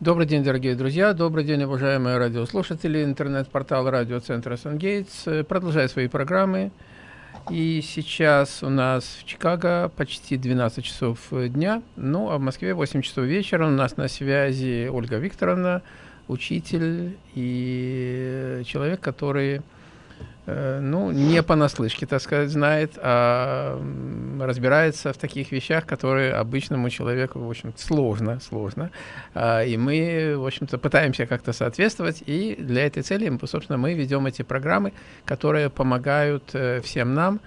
Добрый день, дорогие друзья, добрый день, уважаемые радиослушатели. Интернет-портал радиоцентра «Сангейтс» продолжает свои программы. И сейчас у нас в Чикаго почти 12 часов дня, ну а в Москве 8 часов вечера. У нас на связи Ольга Викторовна, учитель и человек, который ну, не понаслышке, так сказать, знает, а разбирается в таких вещах, которые обычному человеку, в общем сложно, сложно. А, и мы, в общем-то, пытаемся как-то соответствовать, и для этой цели, собственно, мы ведем эти программы, которые помогают э, всем нам,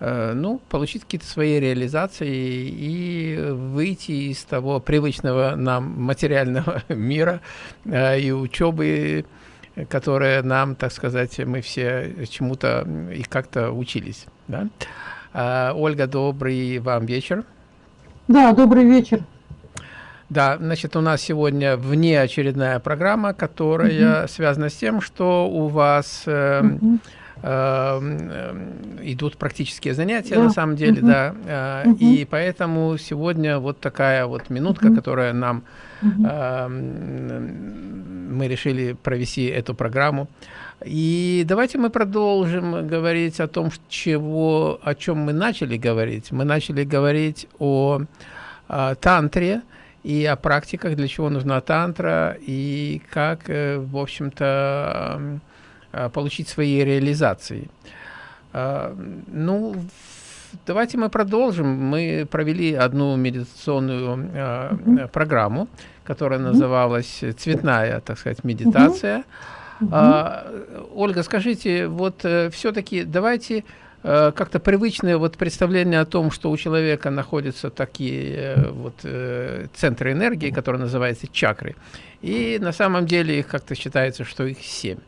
э, ну, получить какие-то свои реализации и выйти из того привычного нам материального мира и учебы, которые нам, так сказать, мы все чему-то и как-то учились. Да? А, Ольга, добрый вам вечер. Да, добрый вечер. Да, значит, у нас сегодня внеочередная программа, которая угу. связана с тем, что у вас э, угу. э, идут практические занятия, да. на самом деле, угу. да, э, угу. и поэтому сегодня вот такая вот минутка, угу. которая нам Uh Мы решили провести эту программу. И давайте мы продолжим говорить о том, чего, о чем мы начали говорить. Мы начали говорить о, о тантре и о практиках, для чего нужна тантра, и как, э, в общем-то, получить свои реализации. Ну, давайте мы продолжим. Мы провели одну медитационную программу, которая называлась «Цветная, так сказать, медитация». Угу. Э, Ольга, скажите, вот э, все-таки давайте э, как-то привычное вот представление о том, что у человека находятся такие э, вот центры энергии, которые называются чакры, и на самом деле их как-то считается, что их семь.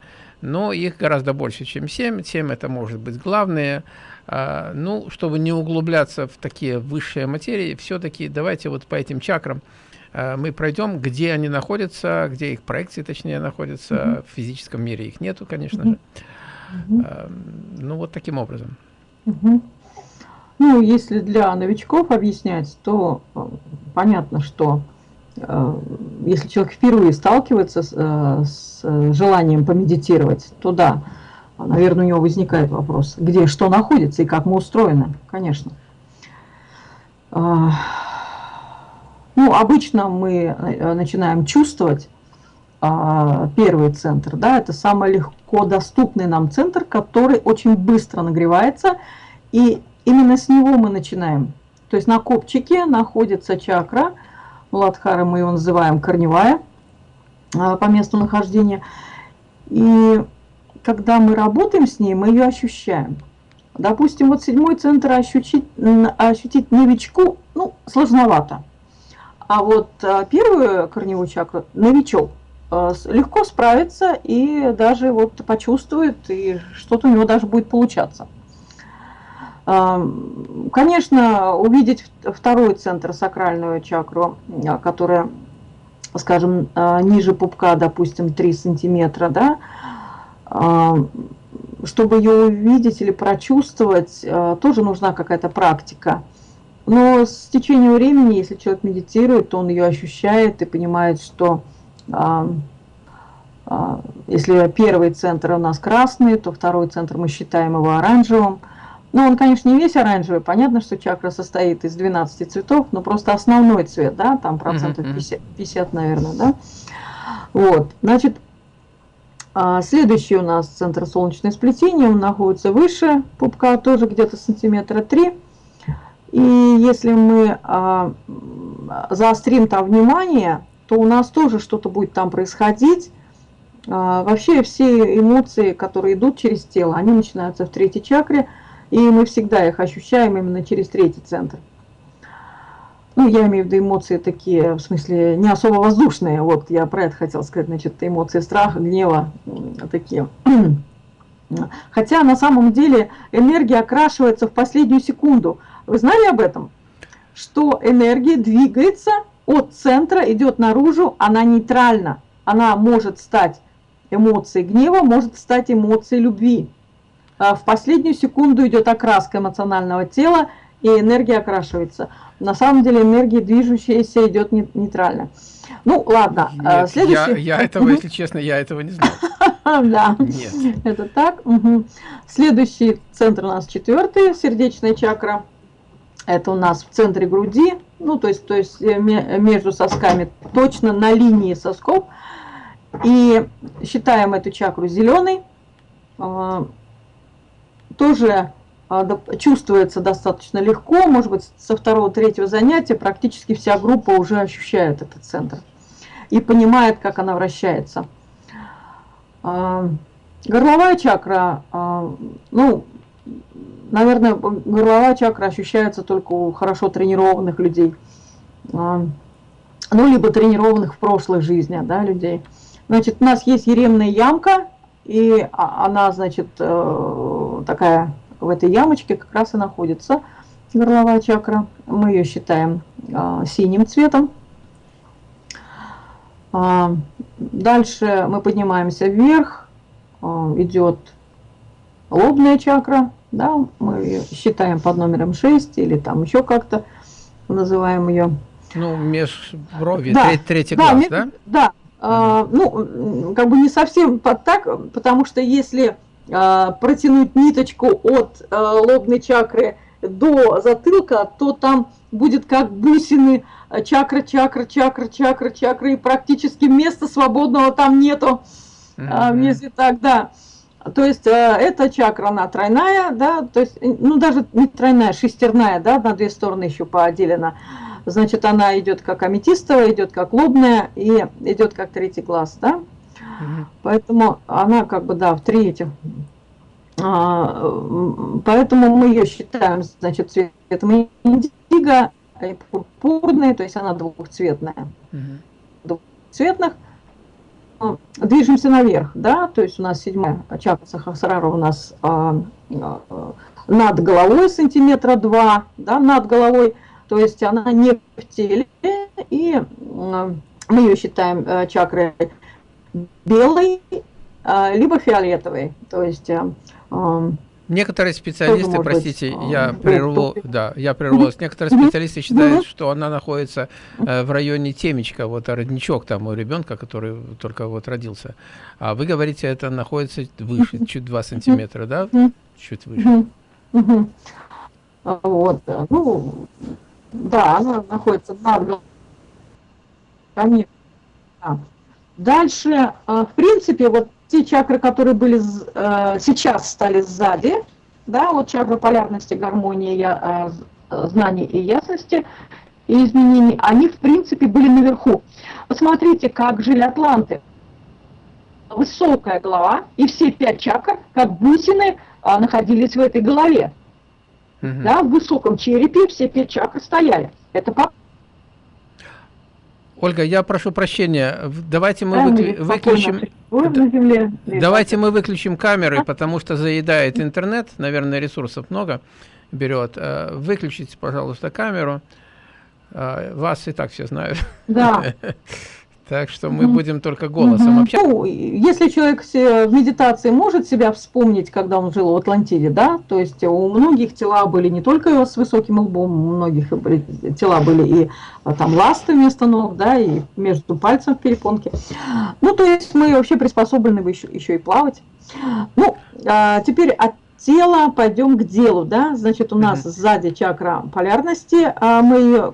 Но их гораздо больше, чем семь. Семь это может быть главное. А, ну, чтобы не углубляться в такие высшие материи, все-таки давайте вот по этим чакрам а, мы пройдем, где они находятся, где их проекции, точнее, находятся. Mm -hmm. В физическом мире их нету, конечно mm -hmm. же. Mm -hmm. Ну, вот таким образом. Mm -hmm. Ну, если для новичков объяснять, то э, понятно, что э, если человек впервые сталкивается с, э, с желанием помедитировать, то да, наверное, у него возникает вопрос, где что находится и как мы устроены, конечно. Ну, обычно мы э, начинаем чувствовать а, первый центр, да, это самый легко доступный нам центр, который очень быстро нагревается, и именно с него мы начинаем. То есть на копчике находится чакра, Ладхара мы его называем корневая а, по месту нахождения, и когда мы работаем с ней, мы ее ощущаем. Допустим, вот седьмой центр ощутить, ощутить новичку, ну, сложновато. А вот а, первую корневую чакру новичок а, легко справится и даже вот почувствует, и что-то у него даже будет получаться. А, конечно, увидеть второй центр, сакральную чакру, которая, скажем, ниже пупка, допустим, 3 сантиметра, да, чтобы ее увидеть или прочувствовать, тоже нужна какая-то практика. Но с течением времени, если человек медитирует, то он ее ощущает и понимает, что а, если первый центр у нас красный, то второй центр мы считаем его оранжевым. Ну, он, конечно, не весь оранжевый. Понятно, что чакра состоит из 12 цветов, но просто основной цвет, да, там процентов 50, 50 наверное, да. Вот, значит, а следующий у нас центр солнечное сплетение, он находится выше пупка, тоже где-то сантиметра 3. И если мы а, заострим там внимание, то у нас тоже что-то будет там происходить. А, вообще все эмоции, которые идут через тело, они начинаются в третьей чакре, и мы всегда их ощущаем именно через третий центр ну, я имею в виду эмоции такие, в смысле, не особо воздушные, вот, я про это хотела сказать, значит, эмоции страха, гнева, такие. Хотя на самом деле энергия окрашивается в последнюю секунду. Вы знали об этом? Что энергия двигается от центра, идет наружу, она нейтральна. Она может стать эмоцией гнева, может стать эмоцией любви. А в последнюю секунду идет окраска эмоционального тела, и энергия окрашивается. На самом деле энергия движущаяся идет нейтрально. Ну, ладно. Нет, Следующий... Я, я этого, если честно, я этого не знаю. Да, это так. Следующий центр у нас четвертый, сердечная чакра. Это у нас в центре груди, ну, то есть, то есть э, между сосками, точно на линии сосков. И считаем эту чакру зеленой. А, тоже а, чувствуется достаточно легко, может быть, со второго-третьего занятия практически вся группа уже ощущает этот центр и понимает, как она вращается. А, горловая чакра, ну, наверное, горловая чакра ощущается только у хорошо тренированных людей. Ну, либо тренированных в прошлой жизни, да, людей. Значит, у нас есть еремная ямка, и а, она, значит, э, такая в этой ямочке как раз и находится горловая чакра. Мы ее считаем а, синим цветом. А, дальше мы поднимаемся вверх, идет лобная чакра, да, мы ее считаем под номером 6 или там еще как-то называем ее. Ну, межброви, да, третий да, глаз, да? Да, а, ну, как бы не совсем под так, потому что если а, протянуть ниточку от а, лобной чакры до затылка, то там будет как бусины чакра, чакра, чакра, чакра, чакра, и практически места свободного там нету, mm -hmm. если так, да. То есть эта чакра, она тройная, да, то есть, ну, даже не тройная, шестерная, да, на две стороны еще поотделена значит, она идет как аметистовая, идет как лобная и идет как третий глаз, да? Угу. Поэтому она как бы, да, в третьем. А, поэтому мы ее считаем, значит, цветом индиго, и пурпурной, то есть она двухцветная. Угу. Двухцветных. Движемся наверх, да, то есть у нас седьмая чакра Сахасрара у нас а, а, над головой сантиметра два, да, над головой то есть она не в теле, и мы ее считаем э, чакрой белой, а, либо фиолетовой. То есть э, Некоторые специалисты, простите, быть, я прерву, да, я прервалась. Некоторые специалисты считают, что она находится э, в районе темечка, вот родничок там у ребенка, который только вот родился. А вы говорите, это находится выше, чуть 2 сантиметра, да? Чуть выше. Вот, ну, да, она находится над Конечно. Да. Дальше, а, в принципе, вот те чакры, которые были а, сейчас стали сзади, да, вот чакра полярности, гармонии, а, знаний и ясности и изменений, они, в принципе, были наверху. Посмотрите, как жили атланты. Высокая голова, и все пять чакр, как бусины, находились в этой голове. Угу. Да, в высоком черепе все пять чакр стояли. Это по... Ольга, я прошу прощения, давайте мы выкли... выключим... Земле, давайте мы выключим камеры, потому что заедает интернет, наверное, ресурсов много берет. Э, выключите, пожалуйста, камеру. Э, вас и так все знают. Да. Так что мы будем только голосом угу. общаться. Ну, если человек в медитации может себя вспомнить, когда он жил в Атлантиде, да, то есть у многих тела были не только с высоким лбом, у многих тела были и а, там ласты вместо ног, да, и между пальцем в перепонке. Ну, то есть мы вообще приспособлены еще, еще и плавать. Ну, а теперь тела, пойдем к делу, да, значит, у нас mm -hmm. сзади чакра полярности, а мы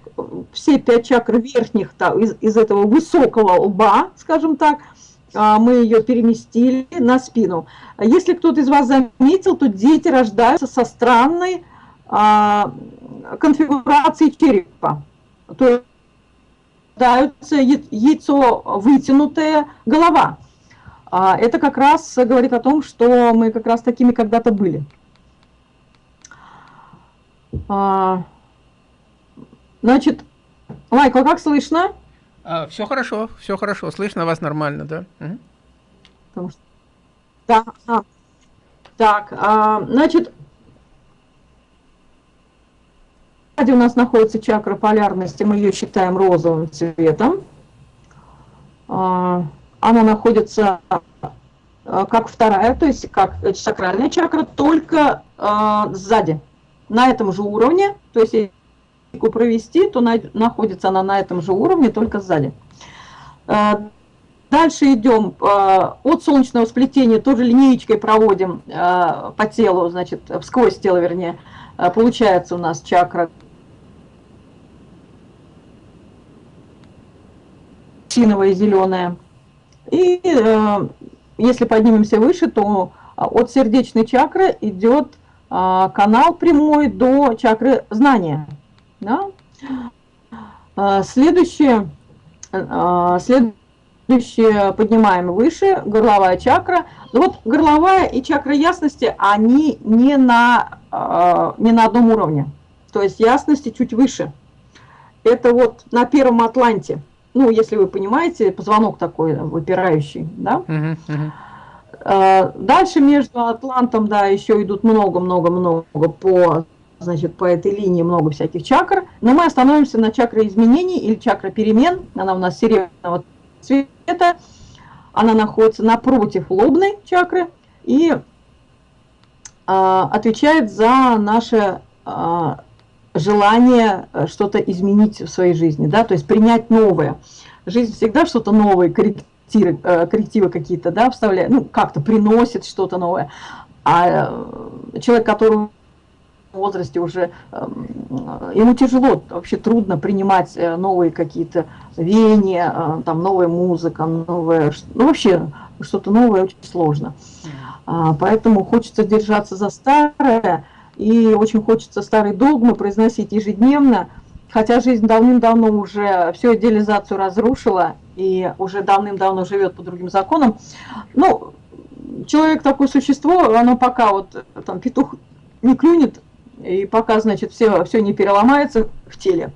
все пять чакр верхних да, из, из этого высокого лба, скажем так, а, мы ее переместили на спину. Если кто-то из вас заметил, то дети рождаются со странной а, конфигурацией черепа. То есть рождаются яйцо вытянутая голова. А это как раз говорит о том, что мы как раз такими когда-то были. А, значит, Майкл, как слышно? А, все хорошо, все хорошо, слышно вас нормально, да? Угу. Что... Да, а. так, а, значит, у нас находится чакра полярности, мы ее считаем розовым цветом. А, она находится э, как вторая, то есть как сакральная чакра, только э, сзади, на этом же уровне, то есть если провести, то на, находится она на этом же уровне, только сзади. Дальше идем от солнечного сплетения, тоже линеечкой проводим по телу, значит, сквозь тело, вернее, получается у нас чакра синовая и зеленая. И э, если поднимемся выше, то от сердечной чакры идет э, канал прямой до чакры знания. Да? Э, следующее, э, следующее поднимаем выше, горловая чакра. Ну вот горловая и чакра ясности, они не на, э, не на одном уровне. То есть ясности чуть выше. Это вот на первом атланте ну, если вы понимаете, позвонок такой выпирающий, да. Uh -huh, Дальше между Атлантом, да, еще идут много-много-много по, значит, по этой линии много всяких чакр, но мы остановимся на чакре изменений или чакра перемен, она у нас серебряного цвета, она находится напротив лобной чакры и а, отвечает за наше а, желание э, что-то изменить в своей жизни, да, то есть принять новое. Жизнь всегда что-то новое, коррективы, э, коррективы какие-то, да, вставляет, ну, как-то приносит что-то новое. А э, человек, который в возрасте уже, эм, ему тяжело, вообще трудно принимать новые какие-то веяния, там новая музыка, новое, ну, вообще что-то новое очень сложно. А, поэтому хочется держаться за старое, и очень хочется старые догмы произносить ежедневно, хотя жизнь давным-давно уже всю идеализацию разрушила и уже давным-давно живет по другим законам. Ну, человек такое существо, оно пока вот там петух не клюнет, и пока, значит, все, все не переломается в теле,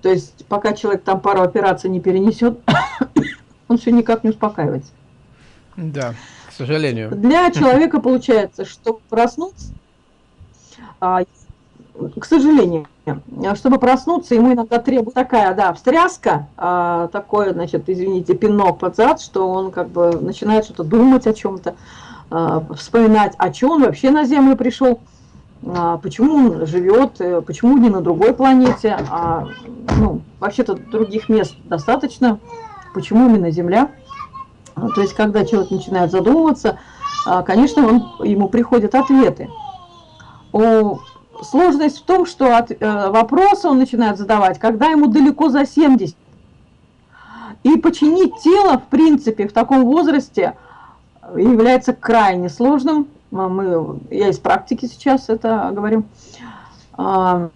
то есть пока человек там пару операций не перенесет, он все никак не успокаивается. Да, к сожалению. Для человека получается, что проснуться к сожалению, чтобы проснуться, ему иногда требуется такая, да, встряска, а, такое, значит, извините, пинок под зад, что он как бы начинает что-то думать о чем-то, а, вспоминать, о чем он вообще на Землю пришел, почему он живет, э, почему не на другой планете, а, ну, вообще-то других мест достаточно, почему именно Земля. То есть, когда человек начинает задумываться, конечно, он, ему приходят ответы сложность в том, что от, э, вопросы он начинает задавать, когда ему далеко за 70. И починить тело, в принципе, в таком возрасте является крайне сложным. А мы, я из практики сейчас это говорю. А,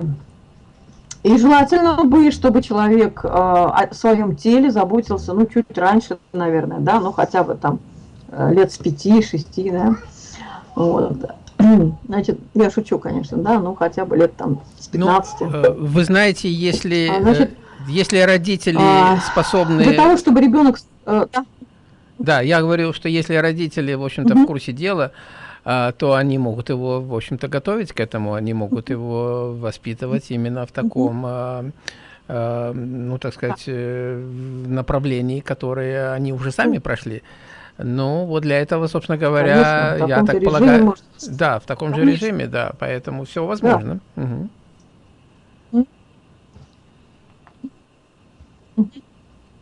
и желательно бы, чтобы человек э, о своем теле заботился, ну, чуть раньше, наверное, да, ну, хотя бы там э, лет с 5-6, да. Вот. Значит, я шучу, конечно, да, ну хотя бы лет там с 15. Ну, э, вы знаете, если, а, значит, э, если родители а, способны... Для того, чтобы ребенок... Э, да. да, я говорил, что если родители, в общем-то, угу. в курсе дела, то они могут его, в общем-то, готовить к этому, они могут его воспитывать именно в таком, ну, так сказать, направлении, которое они уже сами прошли. Ну, вот для этого, собственно говоря, Конечно, я так полагаю, может... да, в таком Конечно. же режиме, да, поэтому все возможно. Да. Угу.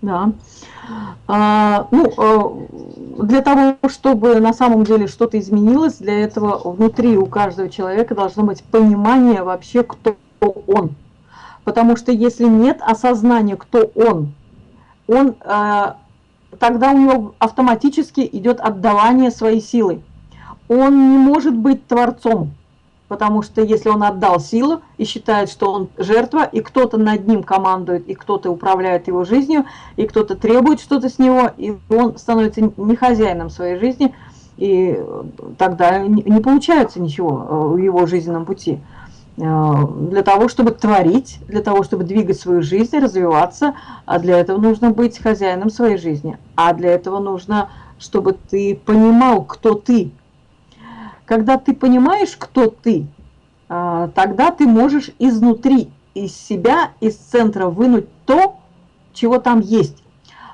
Да. А, ну, а, для того, чтобы на самом деле что-то изменилось, для этого внутри у каждого человека должно быть понимание вообще, кто он. Потому что если нет осознания, кто он, он а, тогда у него автоматически идет отдавание своей силы. Он не может быть творцом, потому что если он отдал силу и считает, что он жертва, и кто-то над ним командует, и кто-то управляет его жизнью, и кто-то требует что-то с него, и он становится не хозяином своей жизни, и тогда не получается ничего э, в его жизненном пути. Э, для того, чтобы творить, для того, чтобы двигать свою жизнь, развиваться, а для этого нужно быть хозяином своей жизни. А для этого нужно, чтобы ты понимал, кто ты. Когда ты понимаешь, кто ты, э, тогда ты можешь изнутри, из себя, из центра вынуть то, чего там есть.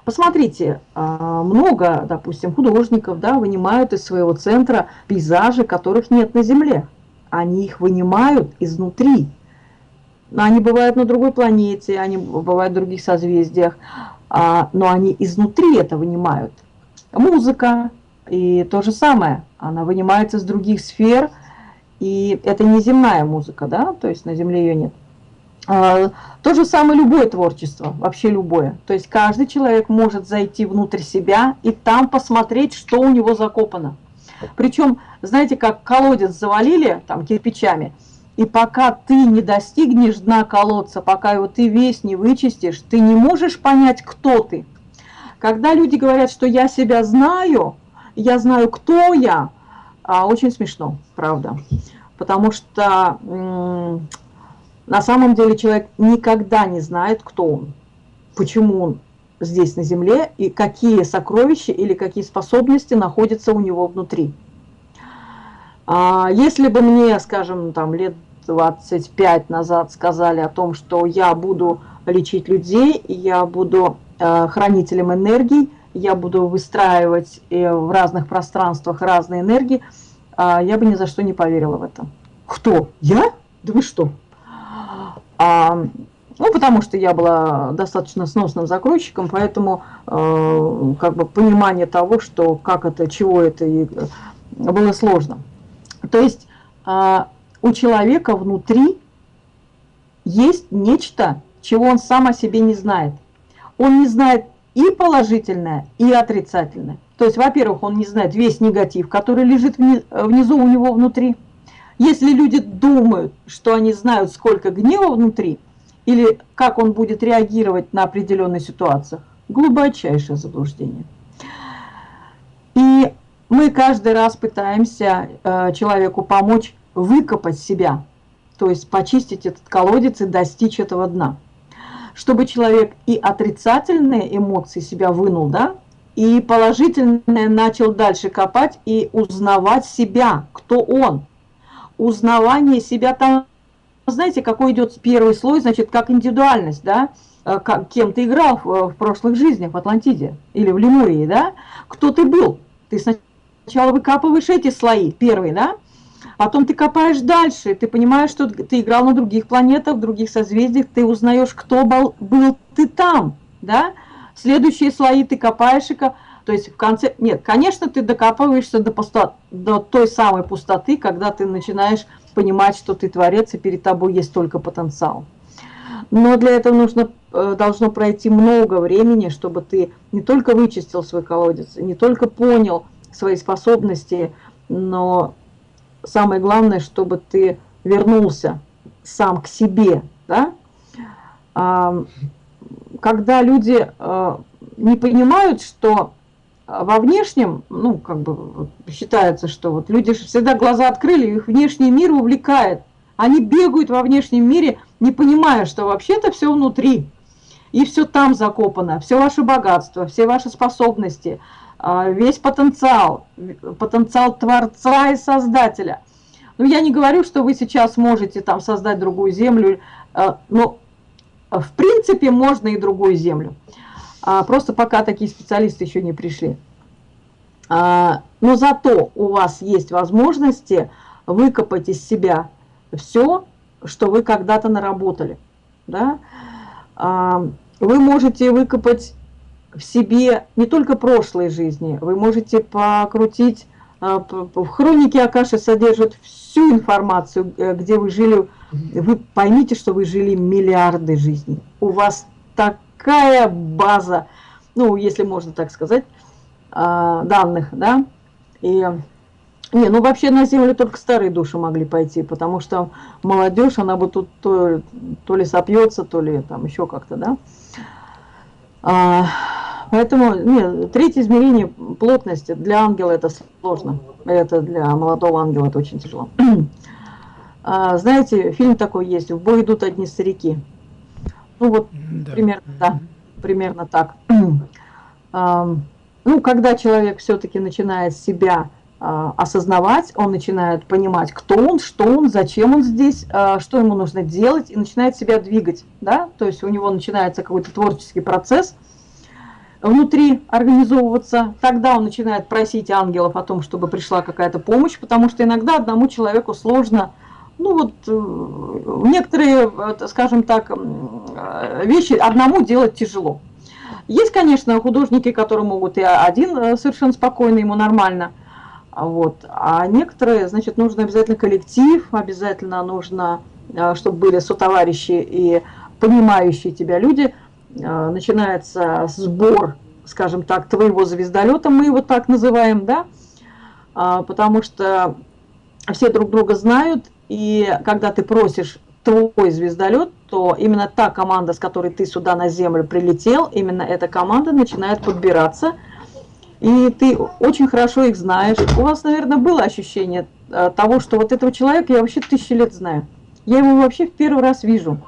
Посмотрите, э, много, допустим, художников да, вынимают из своего центра пейзажи, которых нет на Земле они их вынимают изнутри. Они бывают на другой планете, они бывают в других созвездиях. а, но они изнутри это вынимают. Музыка и то же самое, она вынимается с других сфер, и это не земная музыка, да, то есть на земле ее нет. А, то же самое любое творчество, вообще любое. То есть каждый человек может зайти внутрь себя и там посмотреть, что у него закопано. Причем, знаете, как колодец завалили там кирпичами, и пока ты не достигнешь дна колодца, пока его ты весь не вычистишь, ты не можешь понять, кто ты. Когда люди говорят, что я себя знаю, я знаю, кто я, а, очень смешно, правда. Потому что на самом деле человек никогда не знает, кто он, почему он здесь на Земле и какие сокровища или какие способности находятся у него внутри. А, если бы мне, скажем, там лет 25 назад сказали о том, что я буду лечить людей, я буду э, хранителем энергий, я буду выстраивать э, в разных пространствах разные энергии, а, я бы ни за что не поверила в это. Кто? Я? Да вы что? Ну, потому что я была достаточно сносным закройщиком, поэтому э, как бы понимание того, что как это, чего это, и, э, было сложно. То есть э, у человека внутри есть нечто, чего он сам о себе не знает. Он не знает и положительное, и отрицательное. То есть, во-первых, он не знает весь негатив, который лежит внизу у него внутри. Если люди думают, что они знают, сколько гнева внутри, или как он будет реагировать на определенные ситуации, глубочайшее заблуждение. И мы каждый раз пытаемся э, человеку помочь выкопать себя, то есть почистить этот колодец и достичь этого дна. Чтобы человек и отрицательные эмоции себя вынул, да, и положительное начал дальше копать и узнавать себя, кто он. Узнавание себя там знаете, какой идет первый слой, значит, как индивидуальность, да, э, как, кем ты играл в, в прошлых жизнях в Атлантиде или в Лемурии, да, кто ты был. Ты сначала выкапываешь эти слои, первые, да, потом ты копаешь дальше, ты понимаешь, что ты играл на других планетах, в других созвездиях, ты узнаешь, кто был, был ты там, да, следующие слои ты копаешь и то есть в конце, нет, конечно, ты докапываешься до, пусто, до той самой пустоты, когда ты начинаешь понимать, что ты творец, и перед тобой есть только потенциал. Но для этого нужно, э, должно пройти много времени, чтобы ты не только вычистил свой колодец, не только понял свои способности, но самое главное, чтобы ты вернулся сам к себе. Да? Когда люди э, не понимают, что во внешнем, ну, как бы считается, что вот люди всегда глаза открыли, их внешний мир увлекает. Они бегают во внешнем мире, не понимая, что вообще-то все внутри. И все там закопано, все ваше богатство, все ваши способности, а, весь потенциал, потенциал Творца и Создателя. Ну, я не говорю, что вы сейчас можете там создать другую землю, а, но в принципе можно и другую землю. А, просто пока такие специалисты еще не пришли. А, но зато у вас есть возможности выкопать из себя все, что вы когда-то наработали. Да? А, вы можете выкопать в себе не только прошлой жизни, вы можете покрутить, в хронике Акаши содержат всю информацию, э, где вы жили, вы поймите, что вы жили миллиарды жизней. У вас так какая база, ну, если можно так сказать, а, данных, да, и... Не, ну вообще на землю только старые души могли пойти, потому что молодежь, она бы тут то, то ли сопьется, то ли там еще как-то, да. А, поэтому, не, третье измерение плотности для ангела это сложно, это для молодого ангела это очень тяжело. А, знаете, фильм такой есть, в бой идут одни старики. Ну вот да. примерно, да, примерно так. Ну, когда человек все-таки начинает себя а, осознавать, он начинает понимать, кто он, что он, зачем он здесь, а, что ему нужно делать, и начинает себя двигать, да, то есть у него начинается какой-то творческий процесс внутри организовываться, тогда он начинает просить ангелов о том, чтобы пришла какая-то помощь, потому что иногда одному человеку сложно ну вот э, некоторые, скажем так, вещи одному делать тяжело. Есть, конечно, художники, которые могут и один э, совершенно спокойно, ему нормально. Вот. А некоторые, значит, нужно обязательно коллектив, обязательно нужно, э, чтобы были сотоварищи и понимающие тебя люди. Э, начинается сбор, скажем так, твоего звездолета, мы его так называем, да, а, потому что все друг друга знают, и когда ты просишь твой звездолет, то именно та команда, с которой ты сюда на Землю прилетел, именно эта команда начинает подбираться, и ты очень хорошо их знаешь. У вас, наверное, было ощущение э, того, что вот этого человека я вообще тысячи лет знаю. Я его вообще в первый раз вижу.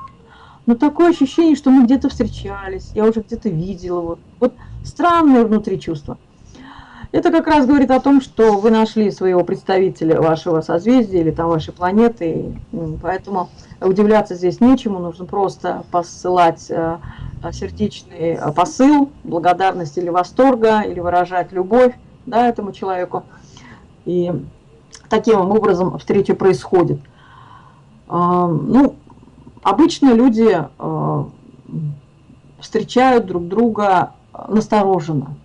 Но такое ощущение, что мы где-то встречались, я уже где-то видела его. Вот странное внутри чувство. Это как раз говорит о том, что вы нашли своего представителя вашего созвездия или там вашей планеты, поэтому удивляться здесь нечему, нужно просто посылать э, сердечный посыл, благодарность или восторга, или выражать любовь да, этому человеку. И таким образом встреча происходит. А, ну, обычно люди э, встречают друг друга настороженно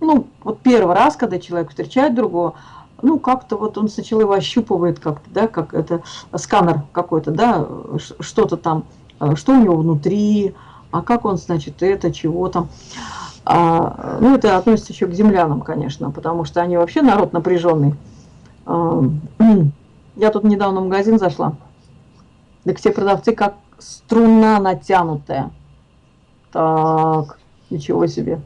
ну, вот первый раз, когда человек встречает другого, ну, как-то вот он сначала его ощупывает как-то, да, как это сканер какой-то, да, что-то там, э, что у него внутри, а как он, значит, это, чего там. А, ну, это относится еще к землянам, конечно, потому что они вообще народ напряженный. А, я тут недавно в магазин зашла, так все продавцы как струна натянутая. Так, ничего себе.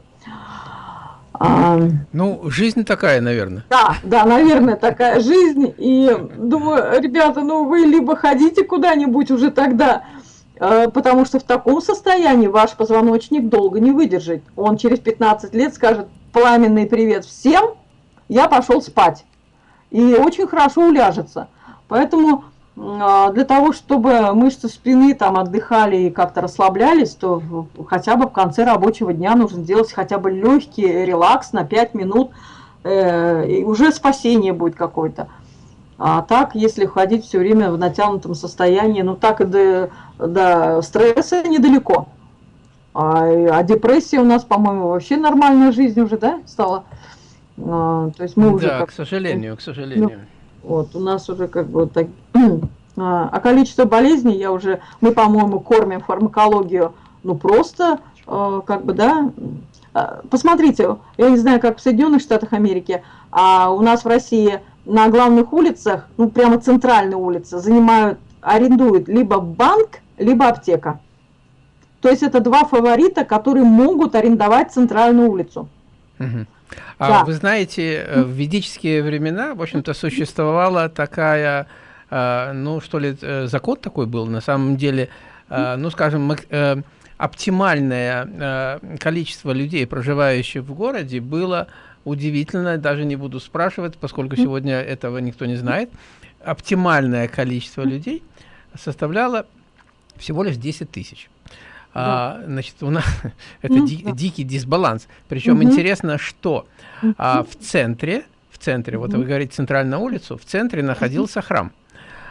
А, ну, жизнь такая, наверное. Да, да, наверное, такая жизнь. И думаю, ребята, ну вы либо ходите куда-нибудь уже тогда, э, потому что в таком состоянии ваш позвоночник долго не выдержит. Он через 15 лет скажет пламенный привет всем, я пошел спать. И очень хорошо уляжется. Поэтому для того, чтобы мышцы спины там отдыхали и как-то расслаблялись, то хотя бы в конце рабочего дня нужно делать хотя бы легкий релакс на 5 минут, э, и уже спасение будет какое-то. А так, если ходить все время в натянутом состоянии, ну так и до, до стресса недалеко. А, а депрессия у нас, по-моему, вообще нормальная жизнь уже, да, стала? А, то есть мы уже... Да, как... к сожалению, к сожалению. Ну, вот, у нас уже как бы так... А, а количество болезней я уже... Мы, по-моему, кормим фармакологию, ну, просто, э, как бы, да... А, посмотрите, я не знаю, как в Соединенных Штатах Америки, а у нас в России на главных улицах, ну, прямо центральные улицы, занимают, арендуют либо банк, либо аптека. То есть это два фаворита, которые могут арендовать центральную улицу. Угу. А да. вы знаете, э, в ведические времена, в общем-то, существовала такая, э, ну, что ли, э, закон такой был, на самом деле, ну, скажем, оптимальное количество людей, проживающих в городе, было удивительно, даже не буду спрашивать, поскольку сегодня этого никто не знает, оптимальное количество людей составляло всего лишь 10 тысяч. А, значит, у нас это mm, ди, да. дикий дисбаланс. Причем интересно, что а, в центре, в центре, вот вы говорите центральную улицу, в центре находился храм.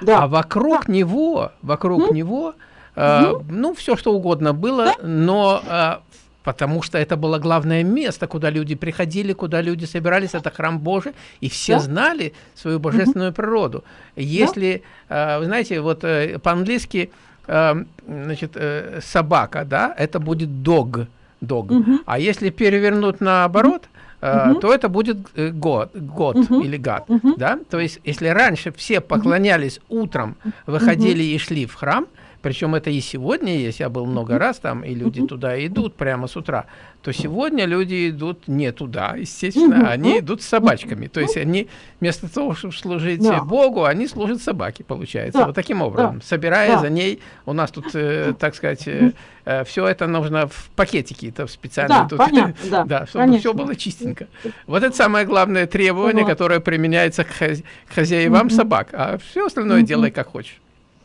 Да. А вокруг да. него, вокруг него, а, ну, все что угодно было, да. но а, потому что это было главное место, куда люди приходили, куда люди собирались, это храм Божий, и все да. знали свою божественную угу. природу. Если, да. вы знаете, вот э, по-английски Эм, значит, э, собака, да, это будет dog, dog. Угу. А если перевернуть наоборот, угу. то это будет год, э, год угу. или гад, угу. да. То есть, если раньше все поклонялись утром, выходили угу. и шли в храм, причем это и сегодня есть, я был много раз там, и люди туда идут прямо с утра, то сегодня люди идут не туда, естественно, они идут с собачками. То есть они вместо того, чтобы служить да. Богу, они служат собаке, получается. Да. Вот таким образом, да. собирая да. за ней, у нас тут, э, так сказать, э, э, все это нужно в пакетики, это специально. Да, тут, понятно, да, да, чтобы конечно. все было чистенько. Вот это самое главное требование, которое применяется к, хозя к хозяевам собак, а все остальное делай как хочешь.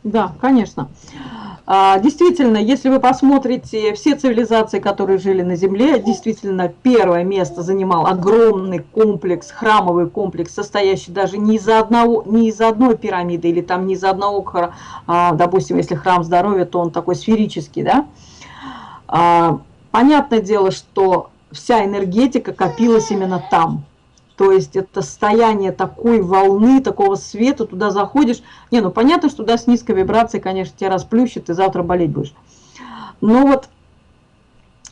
Да, конечно. А, действительно, если вы посмотрите все цивилизации, которые жили на Земле, действительно первое место занимал огромный комплекс, храмовый комплекс, состоящий даже не из одного, не из одной пирамиды или там не из одного, а, допустим, если храм здоровья, то он такой сферический, да. А, понятное дело, что вся энергетика копилась именно там. То есть это состояние такой волны, такого света, туда заходишь. Не, ну понятно, что туда с низкой вибрацией, конечно, тебя расплющит, и завтра болеть будешь. Но вот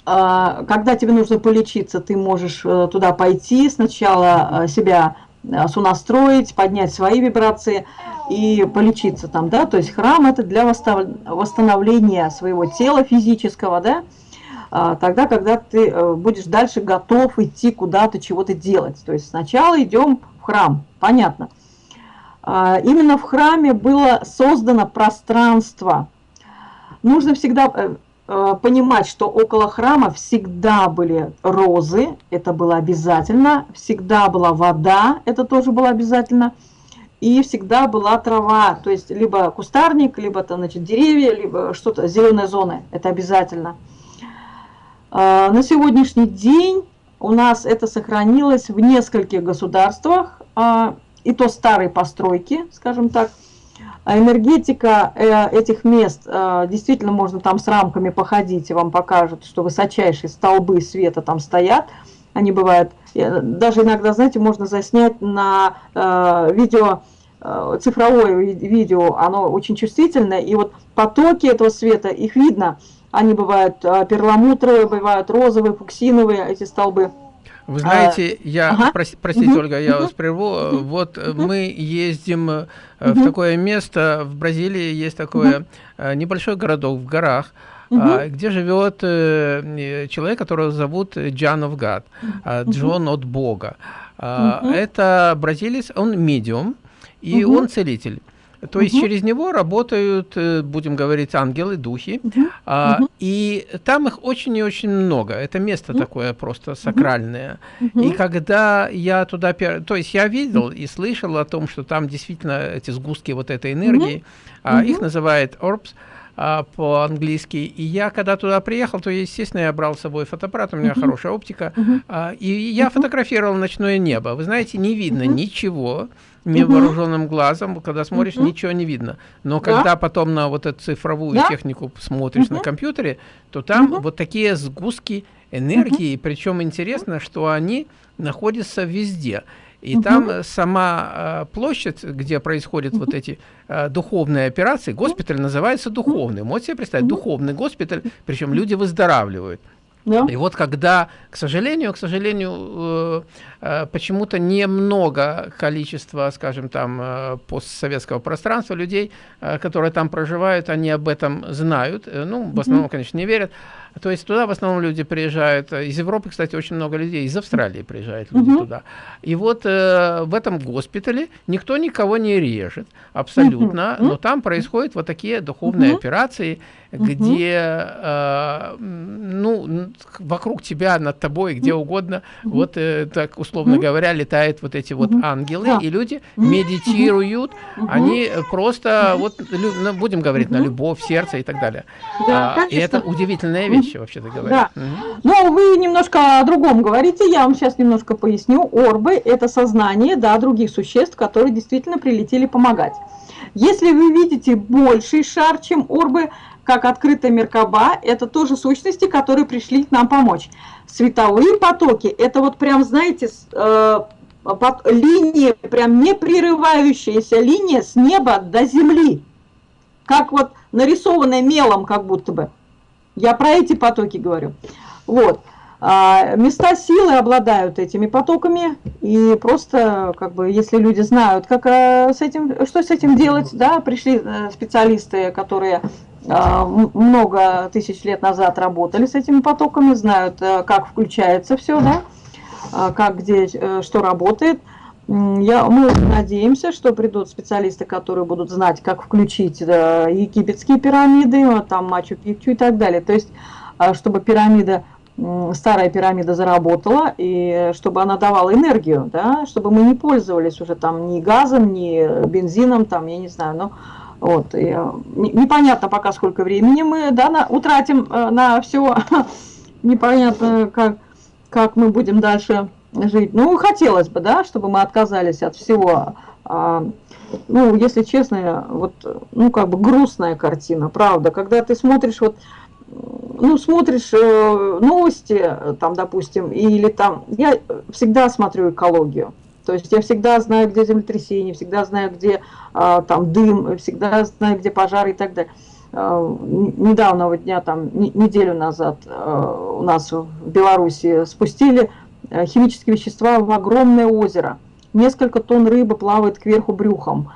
а, когда тебе нужно полечиться, ты можешь э, туда пойти, сначала э, себя э, сонастроить, поднять свои вибрации и полечиться там, да, то есть храм это для восстановления своего тела физического, да, тогда, когда ты э, будешь дальше готов идти куда-то, чего-то делать. То есть сначала идем в храм, понятно. А, именно в храме было создано пространство. Нужно всегда э, э, понимать, что около храма всегда были розы, это было обязательно, всегда была вода, это тоже было обязательно, и всегда была трава, то есть либо кустарник, либо там, значит, деревья, либо что-то, зеленая зона, это обязательно. А, на сегодняшний день у нас это сохранилось в нескольких государствах, а, и то старые постройки, скажем так. А энергетика э, этих мест, действительно можно там с рамками походить, и вам покажут, что высочайшие столбы света там стоят. Они бывают, э, даже иногда, знаете, можно заснять на э, видео, цифровое видео, оно очень чувствительное, и вот потоки этого света, их видно – они бывают а, перламутровые, бывают розовые, фуксиновые, эти столбы. Вы знаете, а, я, ага. прос, простите, угу. Ольга, я угу. вас прерву. Угу. Вот угу. мы ездим угу. в такое место, в Бразилии есть такое угу. небольшой городок в горах, угу. где живет э, человек, которого зовут Джан of God, угу. Джон от Бога. Угу. Это бразилец, он медиум, и угу. он целитель. То есть через него работают, э, будем говорить, ангелы, духи. Угу. А, угу. И там их очень и очень много. Это место угу. такое просто сакральное. Угу. И когда я туда... То есть я видел и слышал о том, что там действительно эти сгустки вот этой энергии, угу. а, их называют orbs, а, по-английски. И я, когда туда приехал, то, естественно, я брал с собой фотоаппарат, у меня uh -huh. хорошая оптика, uh -huh. а, и я uh -huh. фотографировал ночное небо. Вы знаете, не видно ничего, невооруженным угу. глазом, когда смотришь, угу. ничего не видно. Но да? когда потом на вот эту цифровую да? технику смотришь угу. на компьютере, то там угу. вот такие сгустки энергии, угу. причем интересно, что они находятся везде. И угу. там сама э, площадь, где происходят угу. вот эти э, духовные операции, госпиталь называется духовным. Можете себе представить, духовный госпиталь, причем люди выздоравливают. Да. И вот когда, к сожалению, к сожалению, э, э, почему-то немного количества, скажем, там, э, постсоветского пространства людей, которые там проживают, они об этом знают. Ну, в основном, конечно, не верят. То есть туда в основном люди приезжают, из Европы, кстати, очень много людей, из Австралии приезжают люди угу. туда. И вот э, в этом госпитале никто никого не режет, абсолютно, угу. но там происходят вот такие духовные угу. операции, где, э, ну, вокруг тебя, над тобой, где угодно, вот э, так, условно говоря, летают вот эти вот ангелы, да. и люди медитируют, они просто, вот, ну, будем говорить, на любовь, сердце и так далее. Да, а, и это удивительная вещь вещи, вообще-то говоря. Да. Угу. Но вы немножко о другом говорите, я вам сейчас немножко поясню. Орбы – это сознание да, других существ, которые действительно прилетели помогать. Если вы видите больший шар, чем орбы, как открытая Меркаба, это тоже сущности, которые пришли к нам помочь. Световые потоки – это вот прям, знаете, э, линия, прям непрерывающаяся линия с неба до земли. Как вот нарисованная мелом, как будто бы. Я про эти потоки говорю. Вот. А места силы обладают этими потоками, и просто, как бы, если люди знают, как э, с этим, что с этим делать, да, пришли э, специалисты, которые э, много тысяч лет назад работали с этими потоками, знают, как включается все, да, как где, что работает. Я, мы надеемся, что придут специалисты, которые будут знать, как включить да, египетские пирамиды, там Мачу-Пикчу и так далее. То есть, а, чтобы пирамида, старая пирамида заработала, и чтобы она давала энергию, да, чтобы мы не пользовались уже там ни газом, ни бензином, там, я не знаю, но вот, и, непонятно пока сколько времени мы да, на, утратим э, на все, непонятно, как, как мы будем дальше жить. Ну, хотелось бы, да, чтобы мы отказались от всего. А, ну, если честно, вот, ну, как бы грустная картина, правда. Когда ты смотришь, вот, ну, смотришь э, новости, там, допустим, или там, я всегда смотрю экологию. То есть я всегда знаю, где землетрясение, всегда знаю, где а, там дым, всегда знаю, где пожары и так далее. А, недавнего дня, там, неделю назад а, у нас в Беларуси спустили химические вещества в огромное озеро. Несколько тонн рыбы плавает кверху брюхом.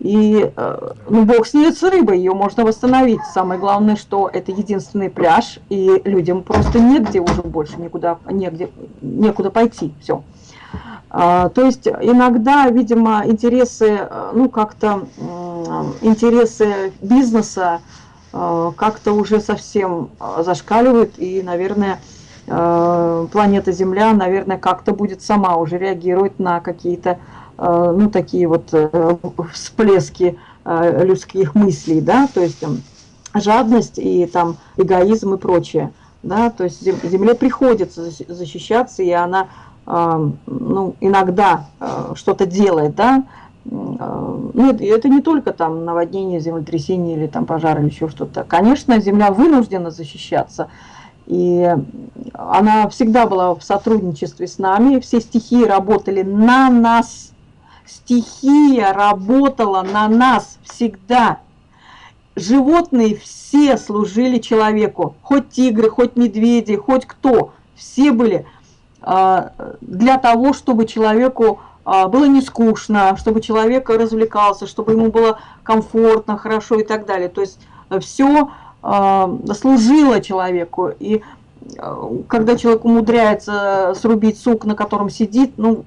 И, э, ну, бог с ней с рыбой, ее можно восстановить. Самое главное, что это единственный пляж, и людям просто негде уже больше никуда, негде, некуда пойти. Все. А, то есть иногда, видимо, интересы, э, ну, как-то интересы бизнеса э, как-то уже совсем зашкаливают, и, наверное, планета Земля, наверное, как-то будет сама уже реагировать на какие-то Э, ну, такие вот э, всплески э, людских мыслей, да, то есть жадность и там эгоизм и прочее, да, то есть земле приходится защищаться, и она, ну, иногда что-то делает, да, ну, это не только там наводнение, землетрясение или там пожар или еще что-то. Конечно, земля вынуждена защищаться, и она всегда была в сотрудничестве с нами, все стихии работали на нас, стихия работала на нас всегда. Животные все служили человеку, хоть тигры, хоть медведи, хоть кто, все были а, для того, чтобы человеку а, было не скучно, чтобы человек развлекался, чтобы ему было комфортно, хорошо и так далее. То есть все а, служило человеку. И когда человек умудряется срубить сук, на котором сидит, ну,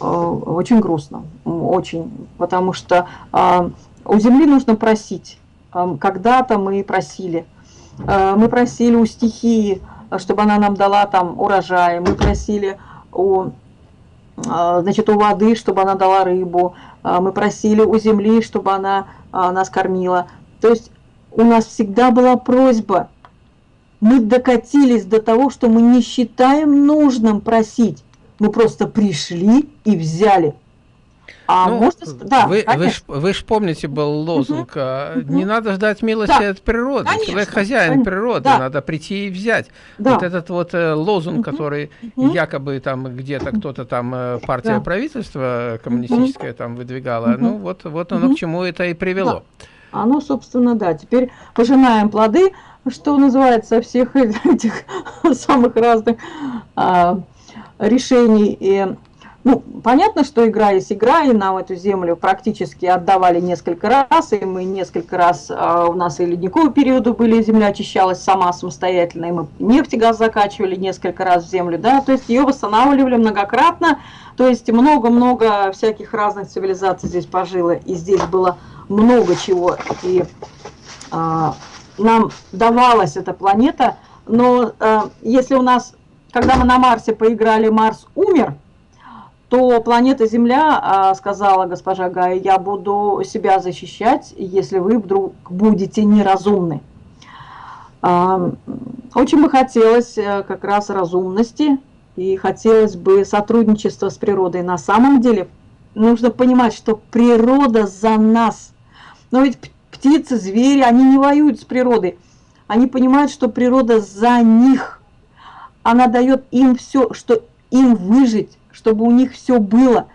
Э, очень грустно, очень, потому что э, у земли нужно просить. Э, когда-то мы просили, мы просили у стихии, чтобы она нам дала там урожай, мы просили у, значит, у воды, чтобы она дала рыбу, мы просили у земли, чтобы она нас кормила. То есть у нас всегда была просьба. Мы докатились до того, что мы не считаем нужным просить. Мы просто пришли и взяли. А ну, можно... да, вы, вы, ж, вы ж помните, был лозунг, угу, не надо ждать милости да, от природы, конечно, человек хозяин конечно, природы, да. надо прийти и взять. Да. Вот этот вот э, лозунг, угу, который угу. якобы там где-то кто-то там, э, партия да. правительства коммунистическая угу. там выдвигала, угу. ну вот, вот оно угу. к чему это и привело. Да. Оно, собственно, да, теперь пожинаем плоды, что называется, всех этих самых разных... А, решений. И, ну, понятно, что игра есть игра, и нам эту землю практически отдавали несколько раз, и мы несколько раз, а, у нас и ледниковые периоды были, земля очищалась сама самостоятельно, и мы нефть и газ закачивали несколько раз в землю, да, то есть ее восстанавливали многократно, то есть много-много всяких разных цивилизаций здесь пожило, и здесь было много чего, и а, нам давалась эта планета, но а, если у нас когда мы на Марсе поиграли «Марс умер», то планета Земля а, сказала госпожа Гая, я буду себя защищать, если вы вдруг будете неразумны. А, очень бы хотелось э, как раз разумности и хотелось бы сотрудничества с природой. На самом деле нужно понимать, что природа за нас. Но ведь птицы, звери, они не воюют с природой. Они понимают, что природа за них – она дает им все, что им выжить, чтобы у них все было.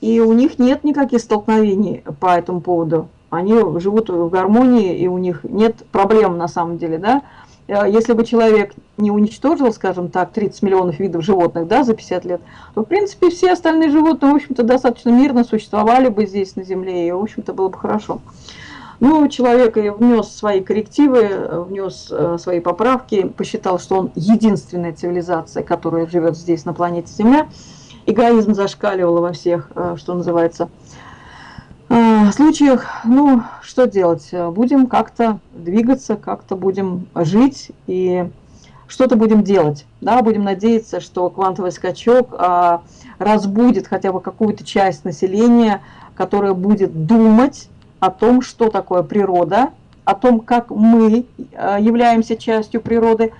И у них нет никаких столкновений по этому поводу. Они живут в гармонии, и у них нет проблем на самом деле, да. Э, если бы человек не уничтожил, скажем так, 30 миллионов видов животных, да, за 50 лет, то, в принципе, все остальные животные, в общем-то, достаточно мирно существовали бы здесь, на Земле, и, в общем-то, было бы хорошо. Ну, человек внес свои коррективы, внес э, свои поправки, посчитал, что он единственная цивилизация, которая живет здесь, на планете Земля. Эгоизм зашкаливал во всех, э, что называется, случаях. Ну, что делать? Будем как-то двигаться, как-то будем жить и что-то будем делать. Да? Будем надеяться, что квантовый скачок разбудит хотя бы какую-то часть населения, которая будет думать, о том, что такое природа, о том, как мы э, являемся частью природы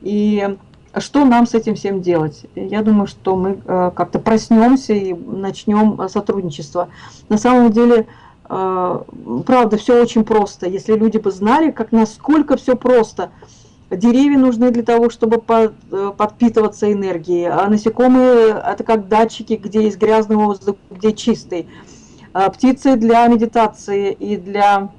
и что нам с этим всем делать. Я думаю, что мы э, как-то проснемся и начнем э, сотрудничество. На самом деле, правда, все очень просто. Если люди бы знали, как насколько все просто. Деревья нужны для того, чтобы э, подпитываться энергией, а насекомые – это как датчики, где есть грязный воздух, где чистый. А птицы для медитации и для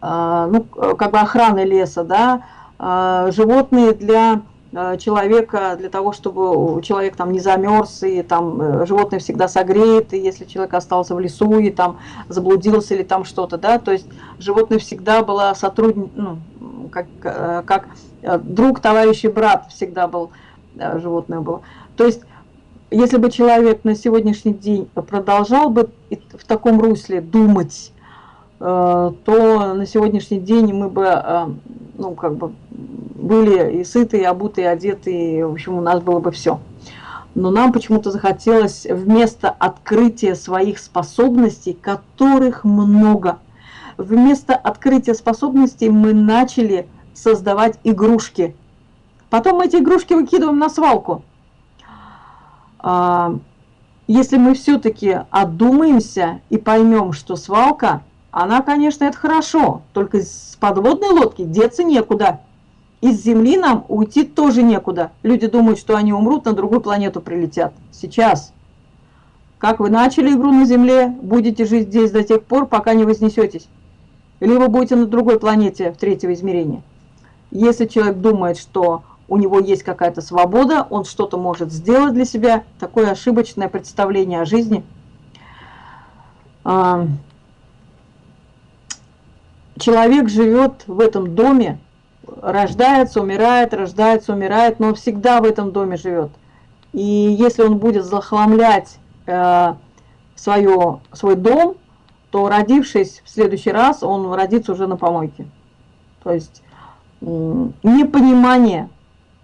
а, ну, как бы охраны леса, да, а, животные для человека, для того, чтобы человек там не замерз, и там э, животное всегда согреет, и если человек остался в лесу, и там заблудился, или там что-то, да, то есть животное всегда было сотрудник, ну, как, э, как э, друг, товарищ и брат всегда был, э, животное было. То есть, если бы человек на сегодняшний день продолжал бы в таком русле думать, то на сегодняшний день мы бы, ну, как бы, были и сыты, и обуты, и одеты, и, в общем, у нас было бы все. Но нам почему-то захотелось вместо открытия своих способностей, которых много – вместо открытия способностей мы начали создавать игрушки. Потом мы эти игрушки выкидываем на свалку. А, если мы все-таки отдумаемся и поймем, что свалка, она, конечно, это хорошо, только с подводной лодки деться некуда. Из Земли нам уйти тоже некуда. Люди думают, что они умрут, на другую планету прилетят. Сейчас. Как вы начали игру на Земле, будете жить здесь до тех пор, пока не вознесетесь либо будете на другой планете в третьего измерения. Если человек думает, что у него есть какая-то свобода, он что-то может сделать для себя, такое ошибочное представление о жизни. А, человек живет в этом доме, рождается, умирает, рождается, умирает, но всегда в этом доме живет. И если он будет захламлять э, свое, свой дом, то родившись в следующий раз, он родится уже на помойке. То есть непонимание,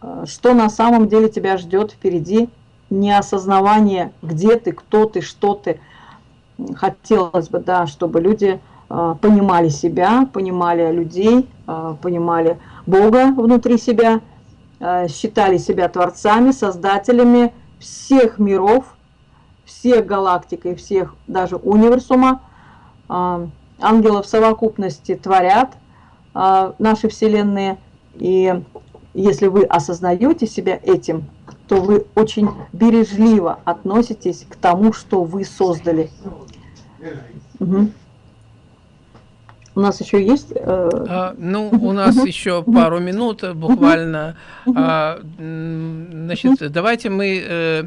э, что на самом деле тебя ждет впереди, неосознавание, где ты, кто ты, что ты. Хотелось бы, да, чтобы люди э, понимали себя, понимали людей, э, понимали Бога внутри себя, считали себя творцами, создателями всех миров, всех галактик и всех даже универсума, а, ангелы в совокупности творят а, наши вселенные. И если вы осознаете себя этим, то вы очень бережливо относитесь к тому, что вы создали. Угу. У нас еще есть? Э... А, ну, у нас еще пару минут буквально. А, значит, давайте мы э,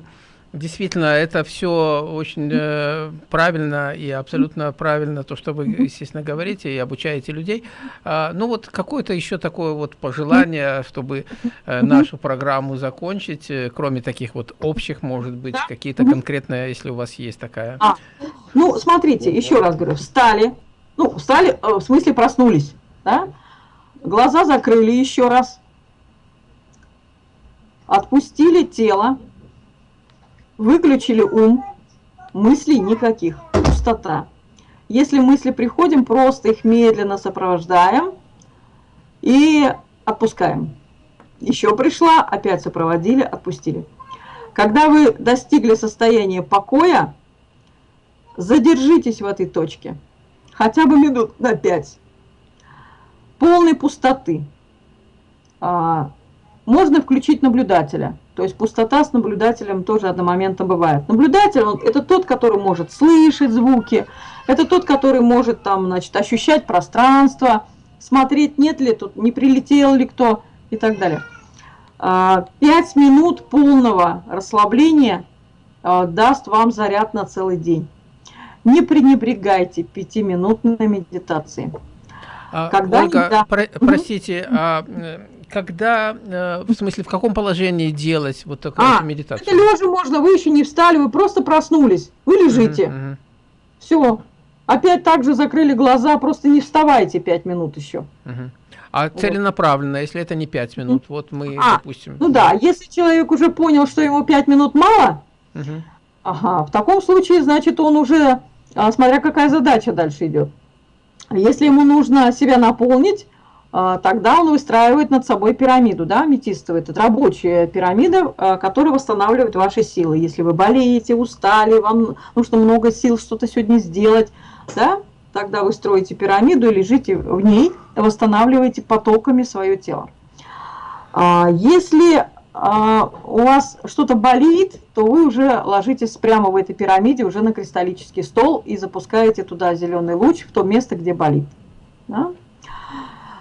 Действительно, это все очень э, правильно и абсолютно правильно, то, что вы, естественно, говорите и обучаете людей. А, ну вот какое-то еще такое вот пожелание, чтобы э, нашу программу закончить, э, кроме таких вот общих, может быть, какие-то конкретные, если у вас есть такая. А, ну, смотрите, еще раз говорю, встали, ну, встали, э, в смысле проснулись, да? Глаза закрыли еще раз, отпустили тело, Выключили ум, мыслей никаких, пустота. Если мысли приходим, просто их медленно сопровождаем и отпускаем. Еще пришла, опять сопроводили, отпустили. Когда вы достигли состояния покоя, задержитесь в этой точке, хотя бы минут на 5. Полной пустоты. А, можно включить наблюдателя. То есть пустота с наблюдателем тоже одномоментно бывает. Наблюдатель он, это тот, который может слышать звуки, это тот, который может там, значит, ощущать пространство, смотреть, нет ли тут, не прилетел ли кто и так далее. А, пять минут полного расслабления а, даст вам заряд на целый день. Не пренебрегайте пятиминутной медитацией. А, Когда Ольга, да. про простите, а, когда, э, в смысле, в каком положении делать вот такую а, медитацию? Это лежа можно, вы еще не встали, вы просто проснулись, вы лежите. Uh -huh, uh -huh. Все. Опять также закрыли глаза, просто не вставайте пять минут еще. Uh -huh. А вот. целенаправленно, если это не пять минут, вот мы, а, допустим... Ну да, если человек уже понял, что ему пять минут мало, ага, в таком случае, значит, он уже, смотря какая задача дальше идет. Если ему нужно себя наполнить, а, тогда он выстраивает над собой пирамиду, да, аметистовая. Это рабочая пирамида, а, которая восстанавливает ваши силы. Если вы болеете, устали, вам нужно много сил что-то сегодня сделать, да, тогда вы строите пирамиду и лежите в ней, восстанавливаете потоками свое тело. А, если а, у вас что-то болит, то вы уже ложитесь прямо в этой пирамиде, уже на кристаллический стол и запускаете туда зеленый луч в то место, где болит. Да?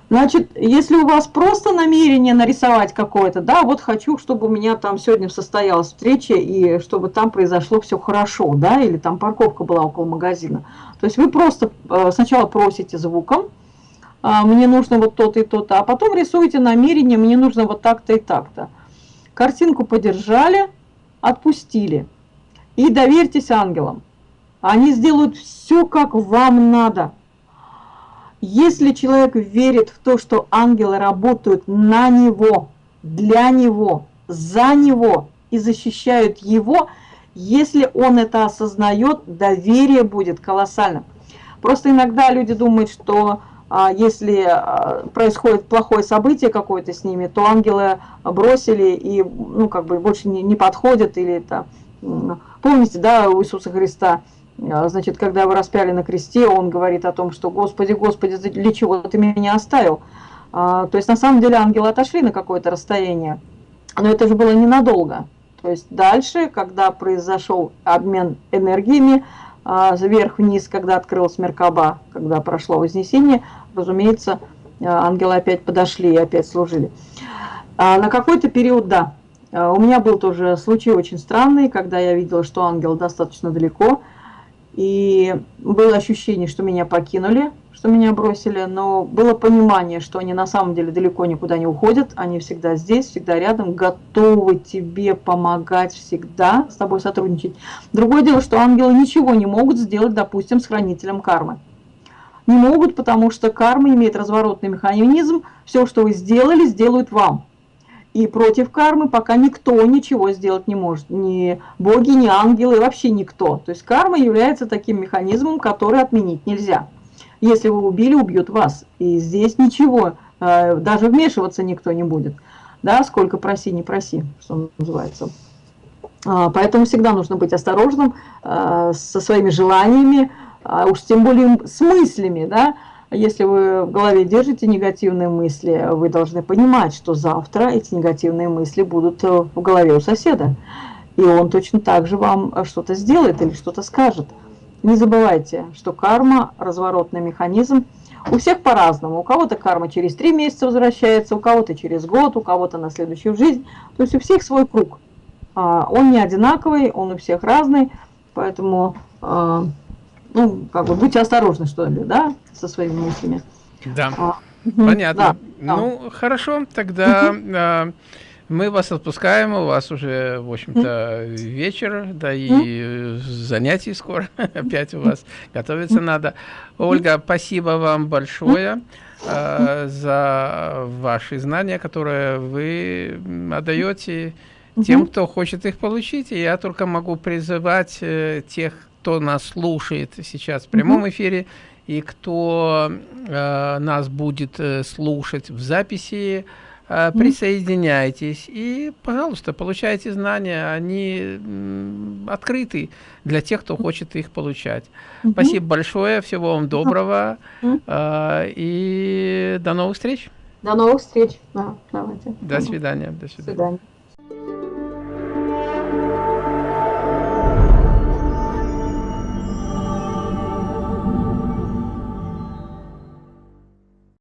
Значит, если у вас просто намерение нарисовать какое-то, да, вот хочу, чтобы у меня там сегодня состоялась встреча, и чтобы там произошло все хорошо, да, или там парковка была около магазина. То есть вы просто э, сначала просите звуком, а, мне нужно вот то-то и то-то, а потом рисуете намерение, мне нужно вот так-то и так-то. Картинку подержали, отпустили. И доверьтесь ангелам. Они сделают все, как вам надо. Если человек верит в то, что ангелы работают на него, для него, за него и защищают его, если он это осознает, доверие будет колоссальным. Просто иногда люди думают, что если а, происходит плохое событие какое-то с ними, то ангелы бросили и ну, как бы больше не, не подходят. Или это, помните, да, у Иисуса Христа – а, значит, когда его распяли на кресте, он говорит о том, что «Господи, Господи, для чего ты меня оставил?» а, То есть, на самом деле, ангелы отошли на какое-то расстояние, но это же было ненадолго. То есть, дальше, когда произошел обмен энергиями, а, вверх-вниз, когда открылась Меркаба, когда прошло Вознесение, разумеется, ангелы опять подошли и опять служили. На какой-то период, да, у меня был тоже случай очень странный, когда я видела, что ангел достаточно далеко – и было ощущение, что меня покинули, что меня бросили, но было понимание, что они на самом деле далеко никуда не уходят, они всегда здесь, всегда рядом, готовы тебе помогать всегда, с тобой сотрудничать. Другое дело, что ангелы ничего не могут сделать, допустим, с хранителем кармы. Не могут, потому что карма имеет разворотный механизм, все, что вы сделали, сделают вам. И против кармы пока никто ничего сделать не может. Ни боги, ни ангелы, вообще никто. То есть карма является таким механизмом, который отменить нельзя. Если вы убили, убьют вас. И здесь ничего, э, даже вмешиваться никто не будет. Да, сколько проси, не проси, что называется. А, поэтому всегда нужно быть осторожным э, со своими желаниями, а уж тем более с мыслями, да, если вы в голове держите негативные мысли, вы должны понимать, что завтра эти негативные мысли будут э, в голове у соседа. И он точно так же вам что-то сделает или что-то скажет. Не забывайте, что карма – разворотный механизм. У всех по-разному. У кого-то карма через три месяца возвращается, у кого-то через год, у кого-то на следующую жизнь. То есть у всех свой круг. А, он не одинаковый, он у всех разный. Поэтому а, ну, как бы будьте осторожны, что ли, да, со своими мыслями. Да, а, понятно. Да, ну, да. хорошо, тогда мы вас отпускаем, у вас уже, в общем-то, вечер, да и занятий скоро опять у вас готовиться надо. Ольга, спасибо вам большое а, за ваши знания, которые вы отдаете тем, кто хочет их получить. И я только могу призывать э, тех, кто нас слушает сейчас в прямом эфире и кто э, нас будет э, слушать в записи, э, присоединяйтесь и, пожалуйста, получайте знания, они э, открыты для тех, кто хочет их получать. Спасибо большое, всего вам доброго э, и до новых встреч. До новых встреч. Да, давайте. До свидания. До свидания. До свидания.